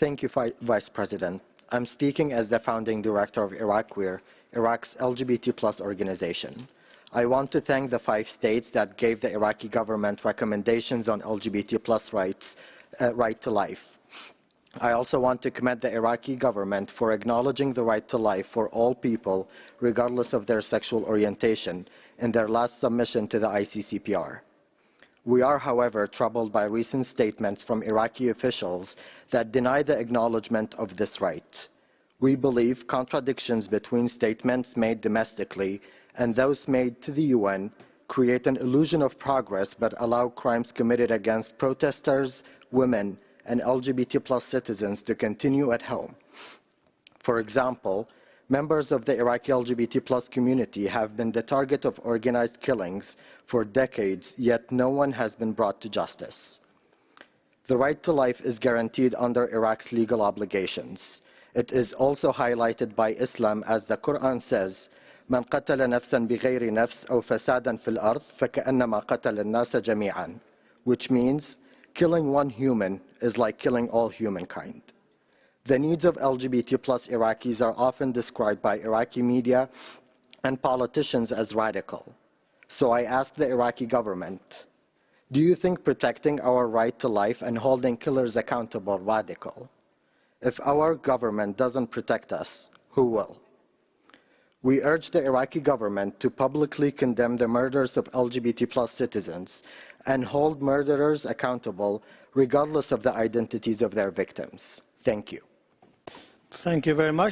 Thank you, Vi- Vice President. I'm speaking as the founding director of IraQueer, Iraq's LGBT plus organization. I want to thank the five states that gave the Iraqi government recommendations on LGBT plus rights, uh, right to life. I also want to commend the Iraqi government for acknowledging the right to life for all people, regardless of their sexual orientation, in their last submission to the ICCPR. We are, however, troubled by recent statements from Iraqi officials that deny the acknowledgement of this right. We believe contradictions between statements made domestically and those made to the UN create an illusion of progress but allow crimes committed against protesters, women, and LGBT plus citizens to continue at home. For example, members of the Iraqi LGBT plus community have been the target of organized killings for decades, yet no one has been brought to justice. The right to life is guaranteed under Iraq's legal obligations. It is also highlighted by Islam as the Quran says, من قتل نفسا بغير نفس أو فسادا في الأرض فكأنما قتل الناس جميعا which means killing one human is like killing all humankind. The needs of LGBT plus Iraqis are often described by Iraqi media and politicians as radical. So I ask the Iraqi government, do you think protecting our right to life and holding killers accountable radical? If our government doesn't protect us, who will? We urge the Iraqi government to publicly condemn the murders of LGBT plus citizens and hold murderers accountable regardless of the identities of their victims. Thank you. Thank you very much.